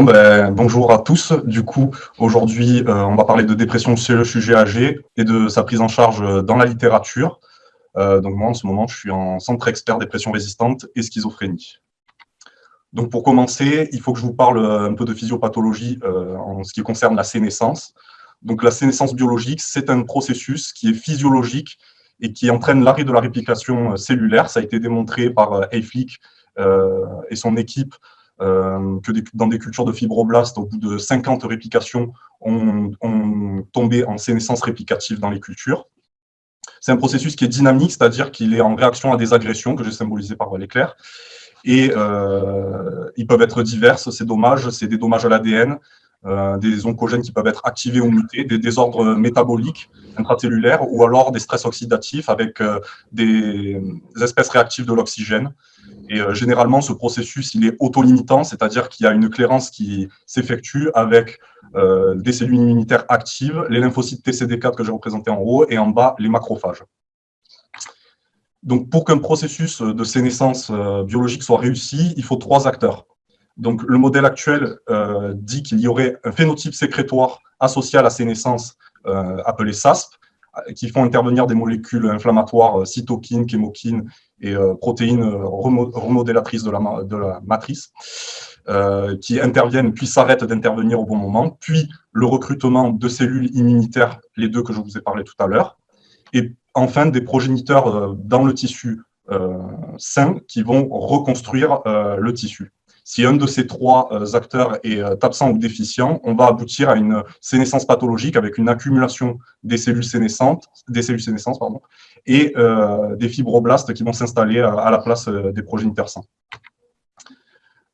Ben, bonjour à tous. Du coup, aujourd'hui, euh, on va parler de dépression chez le sujet âgé et de sa prise en charge dans la littérature. Euh, donc moi, en ce moment, je suis en centre expert dépression résistante et schizophrénie. Donc pour commencer, il faut que je vous parle un peu de physiopathologie euh, en ce qui concerne la sénescence. Donc la sénescence biologique, c'est un processus qui est physiologique et qui entraîne l'arrêt de la réplication cellulaire. Ça a été démontré par Hayflick et son équipe euh, que dans des cultures de fibroblastes, au bout de 50 réplications, ont tombé en sénescence réplicative dans les cultures. C'est un processus qui est dynamique, c'est-à-dire qu'il est en réaction à des agressions que j'ai symbolisées par l'éclair. Et euh, ils peuvent être diverses, ces dommages, c'est des dommages à l'ADN, euh, des oncogènes qui peuvent être activés ou mutés, des désordres métaboliques intracellulaires ou alors des stress oxydatifs avec des espèces réactives de l'oxygène. Et euh, généralement, ce processus, il est autolimitant, c'est-à-dire qu'il y a une clairance qui s'effectue avec euh, des cellules immunitaires actives, les lymphocytes TCD4 que j'ai représentés en haut, et en bas, les macrophages. Donc, pour qu'un processus de sénescence euh, biologique soit réussi, il faut trois acteurs. Donc, le modèle actuel dit qu'il y aurait un phénotype sécrétoire associé à la sénescence appelé SASP, qui font intervenir des molécules inflammatoires, cytokines, chémokines et euh, protéines euh, remodélatrices de la, matrice, euh, qui interviennent puis s'arrêtent d'intervenir au bon moment, puis le recrutement de cellules immunitaires, les deux que je vous ai parlé tout à l'heure, et enfin des progéniteurs dans le tissu sain qui vont reconstruire le tissu. Si un de ces trois euh, acteurs est euh, absent ou déficient, on va aboutir à une sénescence pathologique avec une accumulation des cellules sénescentes, des cellules pardon, et euh, des fibroblastes qui vont s'installer à, la place des progéniteurs sains.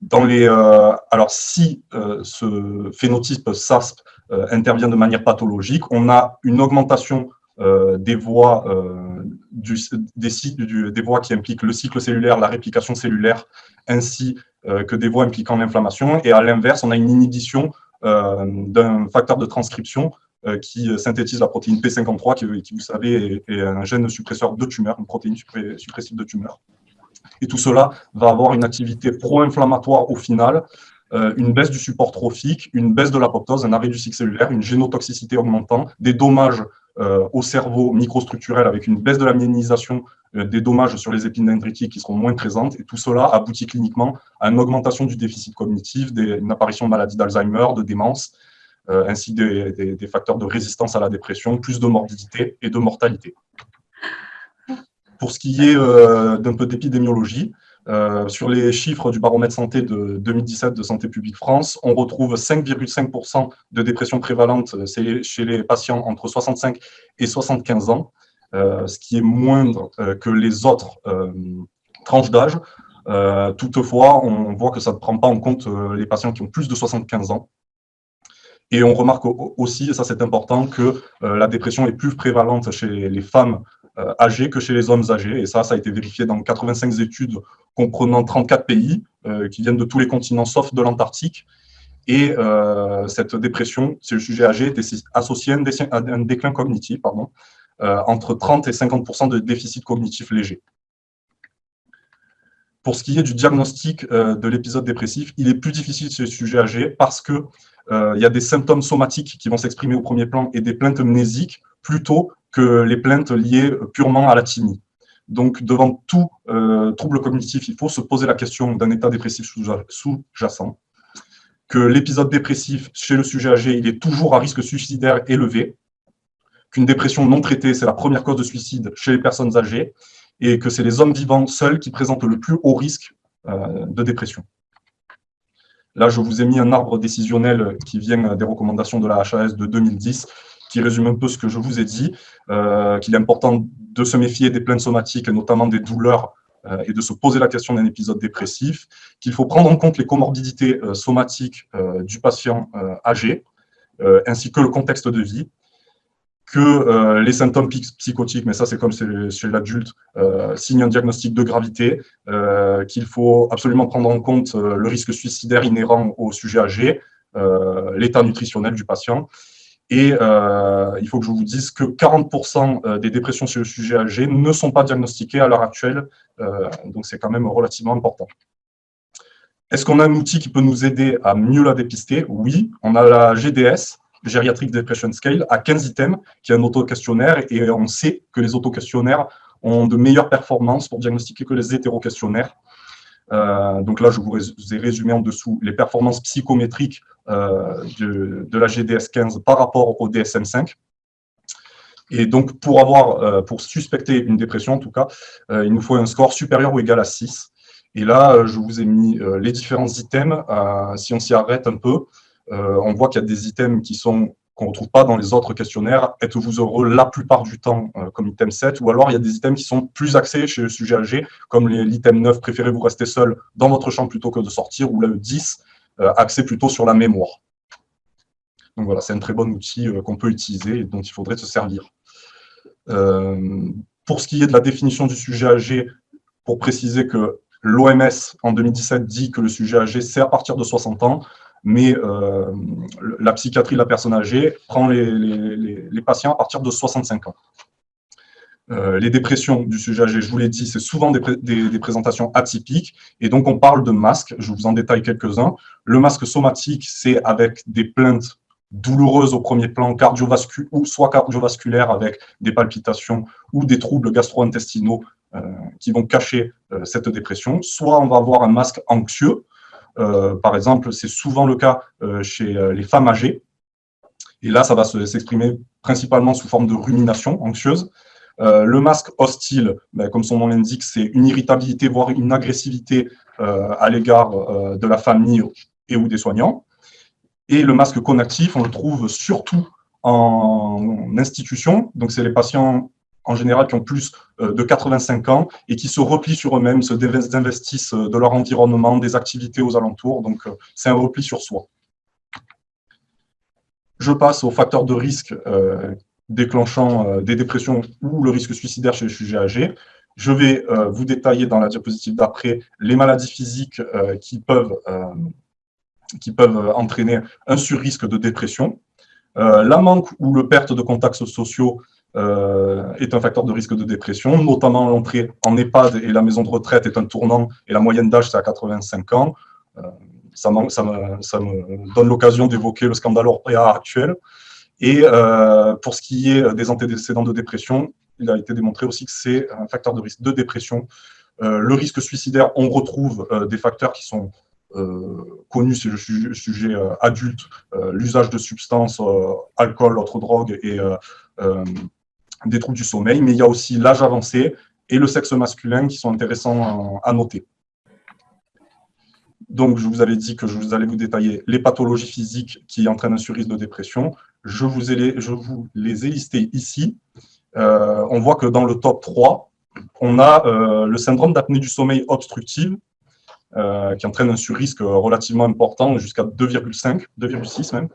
Dans les, alors, si ce phénotype SASP intervient de manière pathologique, on a une augmentation des voies du, des, voies qui impliquent le cycle cellulaire, la réplication cellulaire, ainsi euh, que des voies impliquant l'inflammation. Et à l'inverse, on a une inhibition euh, d'un facteur de transcription euh, qui synthétise la protéine P53, qui, vous savez, est, un gène suppresseur de tumeur, une protéine suppressive de tumeur. Et tout cela va avoir une activité pro-inflammatoire au final, une baisse du support trophique, une baisse de l'apoptose, un arrêt du cycle cellulaire, une génotoxicité augmentant, des dommages au cerveau microstructurel avec une baisse de la myélisation euh, des dommages sur les épines dendritiques qui seront moins présentes, et tout cela aboutit cliniquement à une augmentation du déficit cognitif, une apparition de maladie d'Alzheimer, de démence, euh, ainsi des, des, facteurs de résistance à la dépression, plus de morbidité et de mortalité. Pour ce qui est euh, d'un peu d'épidémiologie, sur les chiffres du baromètre santé de 2017 de Santé publique France, on retrouve 5,5% de dépression prévalente chez les patients entre 65 et 75 ans, euh, ce qui est moindre euh, que les autres euh, tranches d'âge. toutefois, on voit que ça ne prend pas en compte les patients qui ont plus de 75 ans. Et on remarque aussi, et ça c'est important, que la dépression est plus prévalente chez les femmes âgées que chez les hommes âgés. Et ça, ça a été vérifié dans 85 études comprenant 34 pays qui viennent de tous les continents sauf de l'Antarctique. Et cette dépression, c'est le sujet âgé, était associé à un, déclin cognitif. Pardon. Euh, entre 30 et 50% de déficit cognitif léger. Pour ce qui est du diagnostic euh, de l'épisode dépressif, il est plus difficile chez les sujets âgés parce qu'il euh, y a des symptômes somatiques qui vont s'exprimer au premier plan et des plaintes mnésiques plutôt que les plaintes liées purement à la timie. Donc, devant tout trouble cognitif, il faut se poser la question d'un état dépressif sous-jacent, que l'épisode dépressif chez le sujet âgé, il est toujours à risque suicidaire élevé, qu'une dépression non traitée, c'est la première cause de suicide chez les personnes âgées, et que c'est les hommes vivants seuls qui présentent le plus haut risque euh, de dépression. Là, je vous ai mis un arbre décisionnel qui vient des recommandations de la HAS de 2010, qui résume un peu ce que je vous ai dit, euh, qu'il est important de se méfier des plaintes somatiques, notamment des douleurs, euh, et de se poser la question d'un épisode dépressif, qu'il faut prendre en compte les comorbidités somatiques du patient âgé, ainsi que le contexte de vie, que euh, les symptômes psychotiques, mais ça c'est comme chez l'adulte, euh, signent un diagnostic de gravité, euh, qu'il faut absolument prendre en compte euh, le risque suicidaire inhérent au sujet âgé, l'état nutritionnel du patient, et il faut que je vous dise que 40% des dépressions chez le sujet âgé ne sont pas diagnostiquées à l'heure actuelle, donc c'est quand même relativement important. Est-ce qu'on a un outil qui peut nous aider à mieux la dépister? Oui, on a la GDS, Geriatric Depression Scale, à 15 items, qui est un auto-questionnaire, et on sait que les auto-questionnaires ont de meilleures performances pour diagnostiquer que les hétéro-questionnaires. Euh, donc là, je vous ai résumé en dessous les performances psychométriques euh, de, la GDS 15 par rapport au DSM 5. Et donc, pour avoir, euh, pour suspecter une dépression, en tout cas, il nous faut un score supérieur ou égal à 6. Et là, je vous ai mis les différents items. si on s'y arrête un peu, on voit qu'il y a des items qui sont qu'on ne retrouve pas dans les autres questionnaires. Êtes-vous heureux la plupart du temps euh, comme item 7 Ou alors, il y a des items qui sont plus axés chez le sujet âgé, comme l'item 9, préférez-vous rester seul dans votre chambre plutôt que de sortir, ou le 10, euh, axé plutôt sur la mémoire. Donc voilà, c'est un très bon outil euh, qu'on peut utiliser et dont il faudrait se servir. pour ce qui est de la définition du sujet âgé, pour préciser que l'OMS, en 2017, dit que le sujet âgé, c'est à partir de 60 ans mais euh, la psychiatrie de la personne âgée prend les, patients à partir de 65 ans. Euh, les dépressions du sujet âgé, je vous l'ai dit, c'est souvent des, présentations atypiques, et donc on parle de masques, je vous en détaille quelques-uns. Le masque somatique, c'est avec des plaintes douloureuses au premier plan, cardiovasculaires, soit cardiovasculaires avec des palpitations, ou des troubles gastro-intestinaux euh, qui vont cacher cette dépression, soit on va avoir un masque anxieux, par exemple, c'est souvent le cas euh, chez euh, les femmes âgées. Et là, ça va s'exprimer principalement sous forme de rumination anxieuse. le masque hostile, ben, comme son nom l'indique, c'est une irritabilité, voire une agressivité à l'égard de la famille et ou des soignants. Et le masque connectif, on le trouve surtout en institution. Donc, c'est les patients en général qui ont plus euh, de 85 ans et qui se replient sur eux-mêmes, se désinvestissent euh, de leur environnement, des activités aux alentours. Donc, euh, c'est un repli sur soi. Je passe aux facteurs de risque déclenchant des dépressions ou le risque suicidaire chez les sujets âgés. Je vais vous détailler dans la diapositive d'après les maladies physiques qui, peuvent, qui peuvent entraîner un surrisque de dépression. la manque ou le perte de contacts sociaux euh, est un facteur de risque de dépression, notamment l'entrée en EHPAD et la maison de retraite est un tournant, et la moyenne d'âge, c'est à 85 ans. Euh, ça, me, donne l'occasion d'évoquer le scandale Orpea actuel. Et euh, pour ce qui est des antécédents de dépression, il a été démontré aussi que c'est un facteur de risque de dépression. le risque suicidaire, on retrouve des facteurs qui sont connus, c'est le sujet, adulte, l'usage de substances, alcool, autres drogues et des troubles du sommeil, mais il y a aussi l'âge avancé et le sexe masculin qui sont intéressants à noter. Donc, je vous avais dit que je vous allais vous détailler les pathologies physiques qui entraînent un surrisque de dépression. Je vous, ai je vous les ai listées ici. Euh, on voit que dans le top 3, on a euh, le syndrome d'apnée du sommeil obstructive, euh, qui entraîne un surrisque relativement important, jusqu'à 2,5, 2,6 même.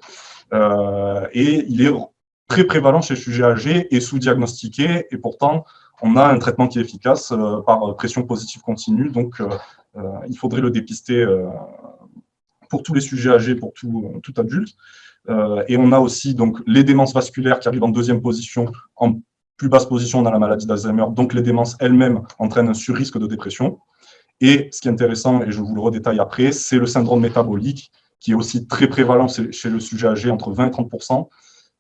et il est très prévalent chez les sujets âgés et sous-diagnostiqué, et pourtant, on a un traitement qui est efficace euh, par pression positive continue, donc euh, euh, il faudrait le dépister pour tous les sujets âgés, pour tout, tout adulte. et on a aussi donc, les démences vasculaires qui arrivent en deuxième position, en plus basse position dans la maladie d'Alzheimer, donc les démences elles-mêmes entraînent un surrisque de dépression. Et ce qui est intéressant, et je vous le redétaille après, c'est le syndrome métabolique, qui est aussi très prévalent chez le sujet âgé, entre 20 et 30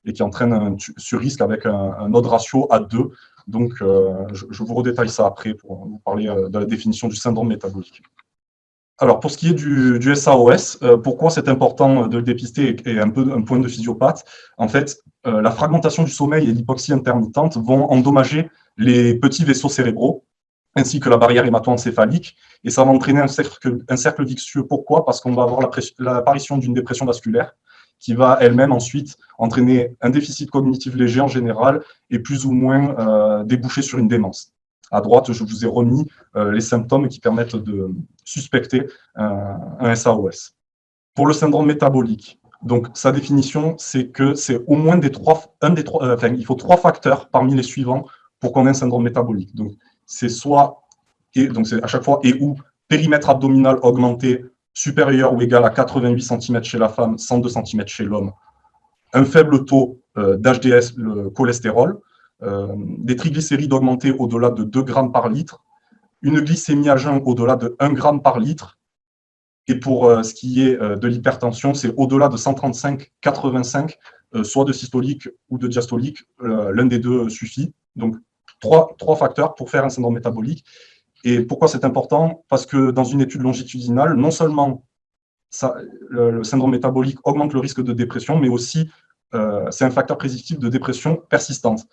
et qui entraîne un sur-risque avec un, autre ratio à 2. Donc, euh, je, vous redétaille ça après pour vous parler euh, de la définition du syndrome métabolique. Alors, pour ce qui est du, du SAOS, euh, pourquoi c'est important de le dépister et, un peu un point de physiopathe? En fait, la fragmentation du sommeil et l'hypoxie intermittente vont endommager les petits vaisseaux cérébraux ainsi que la barrière hémato-encéphalique, et ça va entraîner un cercle, un cercle vicieux. Pourquoi? Parce qu'on va avoir l'apparition d'une dépression vasculaire, qui va elle-même ensuite entraîner un déficit cognitif léger en général et plus ou moins euh, déboucher sur une démence. À droite, je vous ai remis euh, les symptômes qui permettent de suspecter un SAOS. Pour le syndrome métabolique, donc sa définition, c'est que c'est au moins des trois, un des trois, euh, il faut trois facteurs parmi les suivants pour qu'on ait un syndrome métabolique. Donc c'est soit, et donc c'est à chaque fois et ou périmètre abdominal augmenté supérieur ou égal à 88 cm chez la femme, 102 cm chez l'homme, un faible taux euh, d'HDS, le cholestérol, euh, des triglycérides augmentés au-delà de 2 grammes par litre, une glycémie à jeun au-delà de 1 gramme par litre, Et pour ce qui est de l'hypertension, c'est au-delà de 135-85, soit de systolique ou de diastolique, l'un des deux suffit. Donc, trois, trois facteurs pour faire un syndrome métabolique. Et pourquoi c'est important? Parce que dans une étude longitudinale, non seulement le, syndrome métabolique augmente le risque de dépression, mais aussi euh, c'est un facteur prédictif de dépression persistante,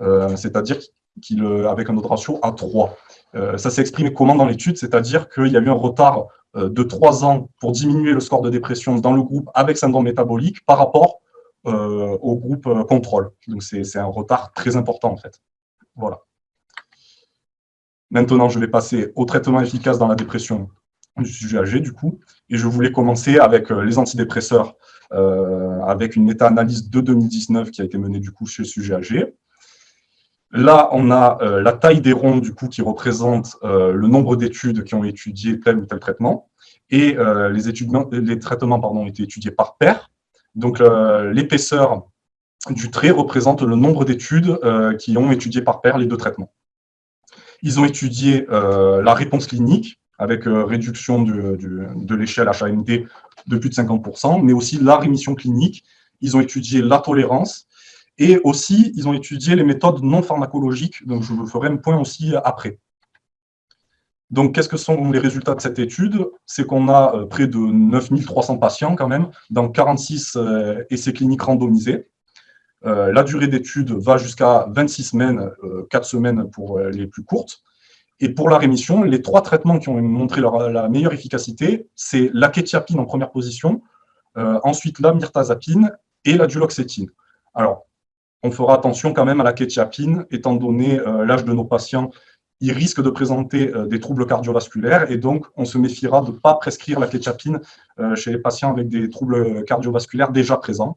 euh, c'est-à-dire qu'avec un autre ratio à 3. Euh, ça s'est exprimé comment dans l'étude? C'est-à-dire qu'il y a eu un retard de 3 ans pour diminuer le score de dépression dans le groupe avec syndrome métabolique par rapport au groupe contrôle. Donc c'est un retard très important en fait. Voilà. Maintenant, je vais passer au traitement efficace dans la dépression du sujet âgé, du coup. Et je voulais commencer avec euh, les antidépresseurs, euh, avec une méta-analyse de 2019 qui a été menée, du coup, chez le sujet âgé. Là, on a euh, la taille des ronds, du coup, qui représente le nombre d'études qui ont étudié tel ou tel traitement. Et les, les traitements pardon, ont été étudiés par paire. Donc, l'épaisseur du trait représente le nombre d'études qui ont étudié par paire les deux traitements. Ils ont étudié euh, la réponse clinique avec euh, réduction de l'échelle HAMD de plus de 50%, mais aussi la rémission clinique. Ils ont étudié la tolérance et aussi ils ont étudié les méthodes non pharmacologiques, donc je vous ferai un point aussi après. Donc, qu'est-ce que sont les résultats de cette étude? C'est qu'on a euh, près de 9300 patients quand même, dans 46 essais cliniques randomisés. Euh, la durée d'étude va jusqu'à 26 semaines, 4 euh, semaines pour euh, les plus courtes. Et pour la rémission, les trois traitements qui ont montré la meilleure efficacité, c'est la kétiapine en première position, ensuite la myrtazapine et la duloxétine. Alors, on fera attention quand même à la kétiapine, étant donné l'âge de nos patients, ils risquent de présenter des troubles cardiovasculaires, et donc on se méfiera de ne pas prescrire la kétiapine chez les patients avec des troubles cardiovasculaires déjà présents.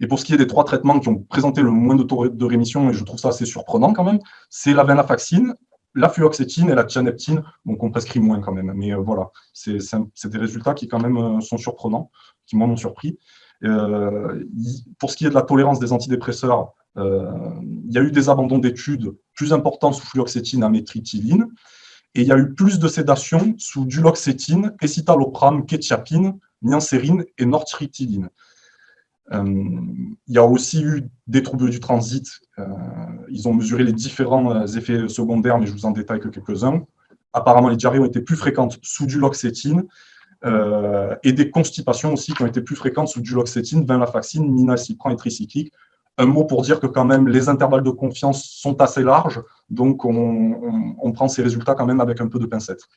Et pour ce qui est des trois traitements qui ont présenté le moins de taux de rémission, et je trouve ça assez surprenant quand même, c'est la venlafaxine, la fluoxétine et la tianeptine, donc on prescrit moins quand même. Mais euh, voilà, c'est des résultats qui quand même euh, sont surprenants, qui m'ont surpris. Euh, pour ce qui est de la tolérance des antidépresseurs, il y a eu des abandons d'études plus importants sous fluoxétine, amétritiline, et il y a eu plus de sédation sous duloxétine, escitalopram, kétiapine, niancérine et nortritiline. Euh, il y a aussi eu des troubles du transit. Euh, ils ont mesuré les différents euh, effets secondaires, mais je vous en détaille que quelques-uns. Apparemment, les diarrhées ont été plus fréquentes sous du loxétine et des constipations aussi qui ont été plus fréquentes sous du loxétine, venlafaxine, minacipran et tricyclique. Un mot pour dire que quand même les intervalles de confiance sont assez larges, donc on prend ces résultats quand même avec un peu de pincette.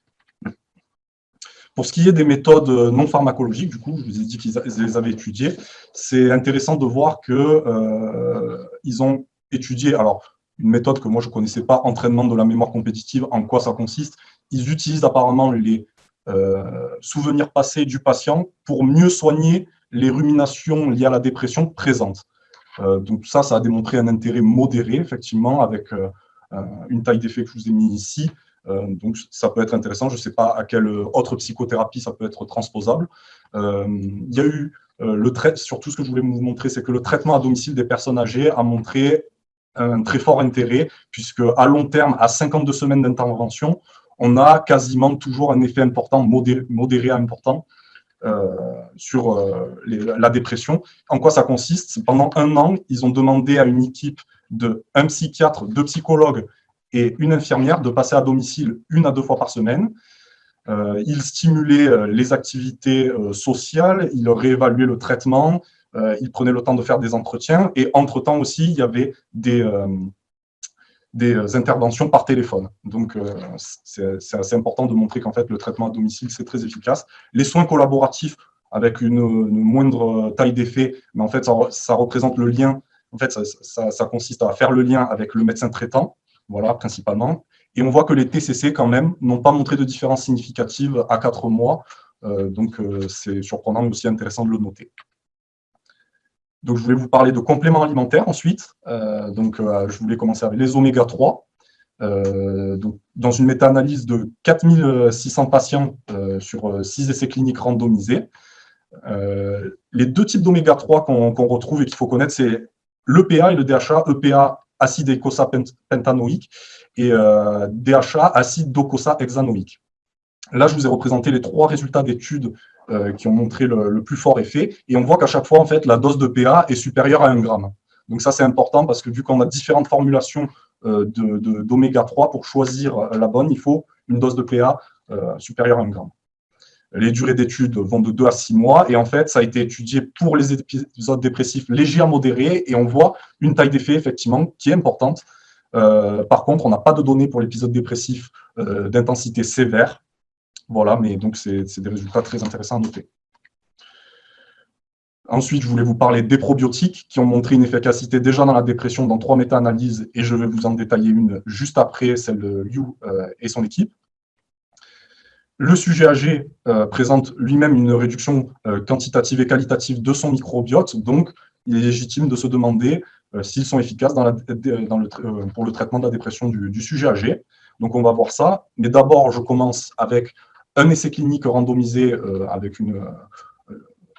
Pour ce qui est des méthodes euh, non pharmacologiques, du coup, je vous ai dit qu'ils les avaient étudiées, c'est intéressant de voir qu'ils euh, ont étudié, alors, une méthode que moi je ne connaissais pas, entraînement de la mémoire compétitive, en quoi ça consiste. Ils utilisent apparemment les euh, souvenirs passés du patient pour mieux soigner les ruminations liées à la dépression présentes. donc ça, ça a démontré un intérêt modéré, effectivement, avec une taille d'effet que je vous ai mis ici, euh, donc, ça peut être intéressant. Je ne sais pas à quelle autre psychothérapie ça peut être transposable. Euh, il y a eu euh, le trait, surtout ce que je voulais vous montrer, c'est que le traitement à domicile des personnes âgées a montré un très fort intérêt, puisque à long terme, à 52 semaines d'intervention, on a quasiment toujours un effet important, modéré, à important, sur la dépression. En quoi ça consiste? Pendant un an, ils ont demandé à une équipe de un psychiatre, deux psychologues et une infirmière de passer à domicile une à deux fois par semaine. Euh, il stimulait euh, les activités euh, sociales, il réévaluait le traitement, il prenait le temps de faire des entretiens et entre-temps aussi, il y avait des, des interventions par téléphone. Donc, c'est assez important de montrer qu'en fait, le traitement à domicile, c'est très efficace. Les soins collaboratifs avec une, moindre taille d'effet, mais en fait, ça, représente le lien, en fait, ça, ça consiste à faire le lien avec le médecin traitant, voilà, principalement. Et on voit que les TCC, quand même, n'ont pas montré de différence significative à 4 mois. Euh, donc, euh, c'est surprenant, mais aussi intéressant de le noter. Donc, je voulais vous parler de compléments alimentaires ensuite. Euh, donc, je voulais commencer avec les oméga 3. donc, dans une méta-analyse de 4600 patients sur 6 essais cliniques randomisés, les deux types d'oméga 3 qu'on retrouve et qu'il faut connaître, c'est l'EPA et le DHA. EPA acide eicosapentanoïque et euh, DHA, acide docosahexanoïque. Là, je vous ai représenté les trois résultats d'études qui ont montré le, plus fort effet. Et on voit qu'à chaque fois, en fait, la dose de PA est supérieure à 1 gramme. Donc ça, c'est important parce que vu qu'on a différentes formulations d'oméga 3, pour choisir la bonne, il faut une dose de PA supérieure à 1 gramme. Les durées d'études vont de 2 à 6 mois. Et en fait, ça a été étudié pour les épisodes dépressifs légers à modérés. Et on voit une taille d'effet, effectivement, qui est importante. Euh, par contre, on n'a pas de données pour l'épisode dépressif euh, d'intensité sévère. Voilà, mais donc c'est des résultats très intéressants à noter. Ensuite, je voulais vous parler des probiotiques qui ont montré une efficacité déjà dans la dépression dans trois méta-analyses et je vais vous en détailler une juste après, celle de Liu euh, et son équipe. Le sujet âgé euh, présente lui-même une réduction euh, quantitative et qualitative de son microbiote, donc il est légitime de se demander euh, s'ils sont efficaces pour le traitement de la dépression du, sujet âgé. Donc on va voir ça, mais d'abord je commence avec un essai clinique randomisé avec une,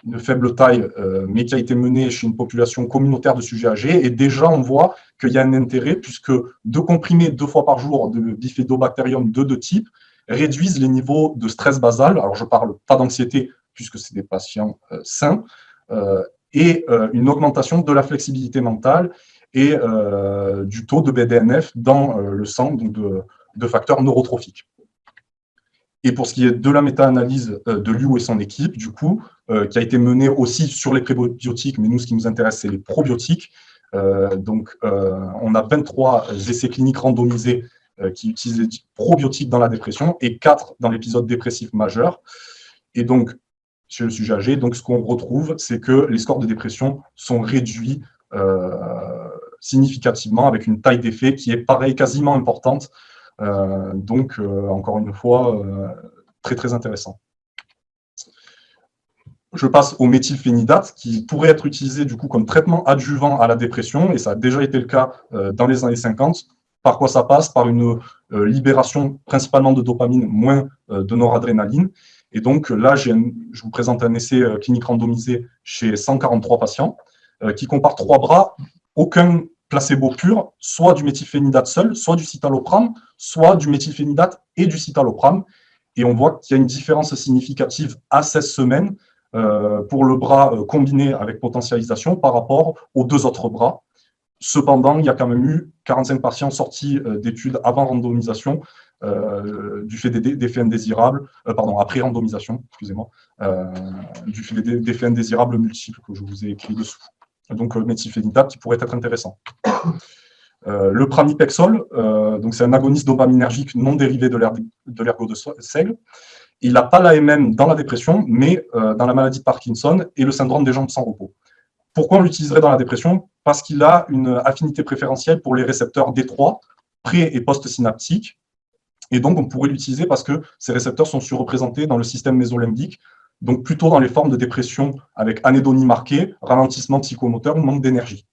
une, faible taille, mais qui a été mené chez une population communautaire de sujets âgés, et déjà on voit qu'il y a un intérêt, puisque deux comprimés deux fois par jour de bifidobacterium de deux types réduisent les niveaux de stress basal, alors je ne parle pas d'anxiété puisque c'est des patients euh, sains, euh, et euh, une augmentation de la flexibilité mentale et du taux de BDNF dans le sang, donc de, facteurs neurotrophiques. Et pour ce qui est de la méta-analyse de Liu et son équipe, du coup, qui a été menée aussi sur les prébiotiques, mais nous, ce qui nous intéresse, c'est les probiotiques. donc, on a 23 essais cliniques randomisés qui utilisent les probiotiques dans la dépression et 4 dans l'épisode dépressif majeur. Et donc, chez le sujet âgé, donc ce qu'on retrouve, c'est que les scores de dépression sont réduits euh, significativement avec une taille d'effet qui est pareil, quasiment importante. Euh, donc, encore une fois, très très intéressant. Je passe au méthylphénidate, qui pourrait être utilisé du coup comme traitement adjuvant à la dépression, et ça a déjà été le cas dans les années 50, par quoi ça passe Par une euh, libération principalement de dopamine, moins euh, de noradrénaline. Et donc là, je vous présente un essai euh, clinique randomisé chez 143 patients qui compare trois bras, aucun placebo pur, soit du méthylphénidate seul, soit du citalopram, soit du méthylphénidate et du citalopram. Et on voit qu'il y a une différence significative à 16 semaines pour le bras combiné avec potentialisation par rapport aux deux autres bras. Cependant, il y a quand même eu 45 patients sortis euh, d'études avant randomisation euh, du fait d'effets indésirables, euh, pardon, après randomisation, excusez-moi, du fait d'effets indésirables multiples que je vous ai écrit dessous. Donc, méthylphénidate qui pourrait être intéressant. le pramipexol, c'est un agoniste dopaminergique non dérivé de l'ergot de, seigle. Il n'a pas l'AMM dans la dépression, mais dans la maladie de Parkinson et le syndrome des jambes sans repos. Pourquoi on l'utiliserait dans la dépression? Parce qu'il a une affinité préférentielle pour les récepteurs D3, pré- et post-synaptiques. Et donc, on pourrait l'utiliser parce que ces récepteurs sont surreprésentés dans le système mésolimbique, donc plutôt dans les formes de dépression avec anédonie marquée, ralentissement psychomoteur ou manque d'énergie.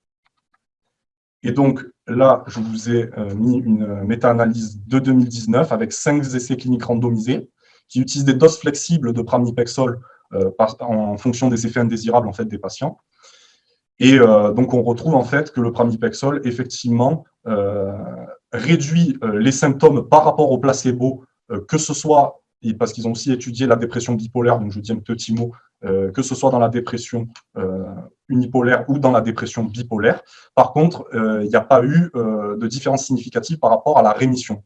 Et donc, là, je vous ai euh, mis une méta-analyse de 2019 avec cinq essais cliniques randomisés qui utilisent des doses flexibles de pramipexol euh, en fonction des effets indésirables en fait, des patients. Et euh, donc, on retrouve en fait que le pramipexol, effectivement, euh, réduit euh, les symptômes par rapport au placebo, que ce soit, parce qu'ils ont aussi étudié la dépression bipolaire, donc je dis un petit mot, que ce soit dans la dépression unipolaire ou dans la dépression bipolaire. Par contre, il n'y a pas eu de différence significative par rapport à la rémission.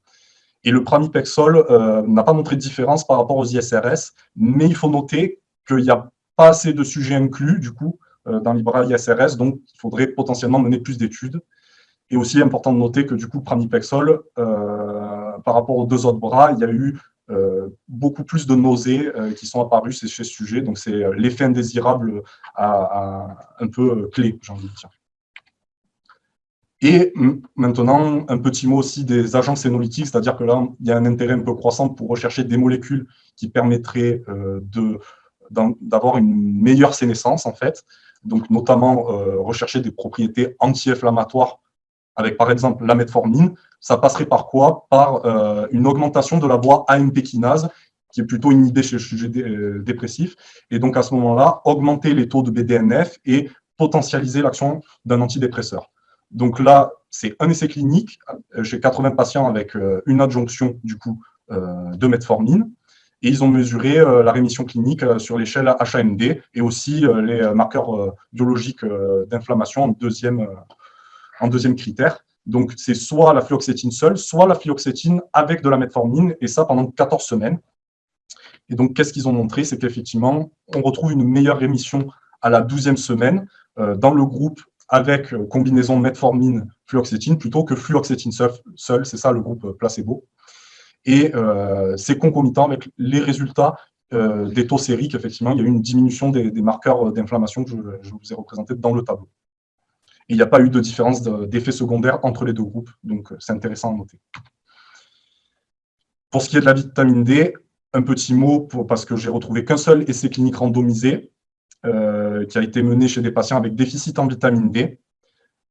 Et le pramipexol n'a pas montré de différence par rapport aux ISRS, mais il faut noter qu'il n'y a pas assez de sujets inclus, du coup, euh, dans l'IBRA ISRS, donc il faudrait potentiellement mener plus d'études. Et aussi important de noter que du coup, pramipexol, euh, par rapport aux deux autres bras, il y a eu euh, beaucoup plus de nausées qui sont apparues chez ce sujet. Donc c'est l'effet indésirable à, un peu clé, j'ai envie de dire. Et maintenant, un petit mot aussi des agents sénolytiques, c'est-à-dire que là, il y a un intérêt un peu croissant pour rechercher des molécules qui permettraient d'avoir une meilleure sénescence, en fait donc notamment euh, rechercher des propriétés anti-inflammatoires avec par exemple la metformine, ça passerait par quoi? Par euh, une augmentation de la voie AMP kinase, qui est plutôt inhibée chez le sujet euh, dépressif, et donc à ce moment-là, augmenter les taux de BDNF et potentialiser l'action d'un antidépresseur. Donc là, c'est un essai clinique chez 80 patients avec une adjonction du coup de metformine. Et ils ont mesuré la rémission clinique sur l'échelle HAMD et aussi les marqueurs biologiques d'inflammation en deuxième, deuxième critère. Donc, c'est soit la fluoxétine seule, soit la fluoxétine avec de la metformine, et ça pendant 14 semaines. Et donc, qu'est-ce qu'ils ont montré? C'est qu'effectivement, on retrouve une meilleure rémission à la 12e semaine euh, dans le groupe avec euh, combinaison metformine-fluoxétine plutôt que fluoxétine seule, c'est ça le groupe placebo. Et euh, c'est concomitant avec les résultats des taux sériques, effectivement, il y a eu une diminution des, marqueurs d'inflammation que je, vous ai représentés dans le tableau. Et il n'y a pas eu de différence d'effet secondaire entre les deux groupes, donc c'est intéressant à noter. Pour ce qui est de la vitamine D, un petit mot, pour, parce que j'ai retrouvé qu'un seul essai clinique randomisé euh, qui a été mené chez des patients avec déficit en vitamine D.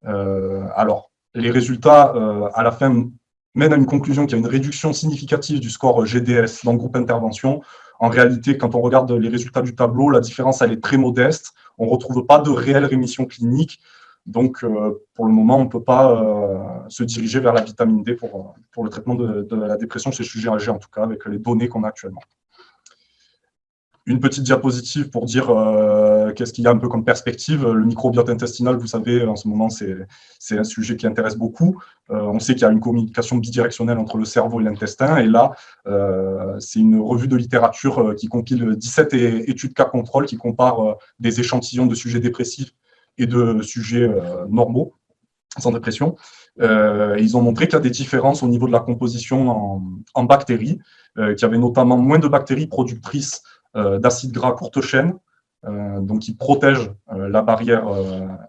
Euh, alors, les résultats, euh, à la fin, mènent à une conclusion qu'il y a une réduction significative du score GDS dans le groupe intervention. En réalité, quand on regarde les résultats du tableau, la différence, elle est très modeste. On ne retrouve pas de réelle rémission clinique. Donc, pour le moment, on ne peut pas se diriger vers la vitamine D pour, pour le traitement de, la dépression chez sujets âgés, en tout cas, avec les données qu'on a actuellement une petite diapositive pour dire euh, qu'est-ce qu'il y a un peu comme perspective. Le microbiote intestinal, vous savez, en ce moment, c'est un sujet qui intéresse beaucoup. Euh, on sait qu'il y a une communication bidirectionnelle entre le cerveau et l'intestin. Et là, euh, c'est une revue de littérature qui compile 17 études cas contrôle qui comparent des échantillons de sujets dépressifs et de sujets normaux sans dépression. ils ont montré qu'il y a des différences au niveau de la composition en, bactéries, qu'il y avait notamment moins de bactéries productrices euh, d'acides gras courte chaîne, euh, donc qui protègent euh, la barrière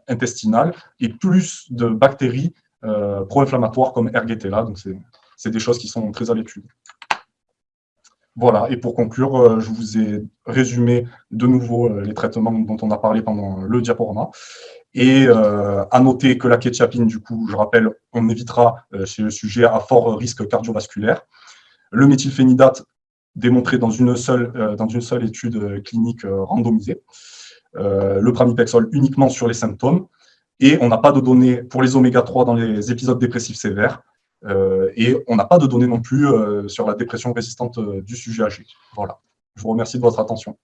intestinale, et plus de bactéries pro-inflammatoires comme Ergetella. Donc, c'est des choses qui sont très à l'étude. Voilà, et pour conclure, je vous ai résumé de nouveau les traitements dont on a parlé pendant le diaporama. Et à noter que la kétiapine, du coup, je rappelle, on évitera chez le sujet à fort risque cardiovasculaire. Le méthylphénidate, démontré dans une seule, euh, étude euh, clinique euh, randomisée. le pramipexol uniquement sur les symptômes. Et on n'a pas de données pour les oméga-3 dans les épisodes dépressifs sévères. et on n'a pas de données non plus sur la dépression résistante du sujet âgé. Voilà. Je vous remercie de votre attention.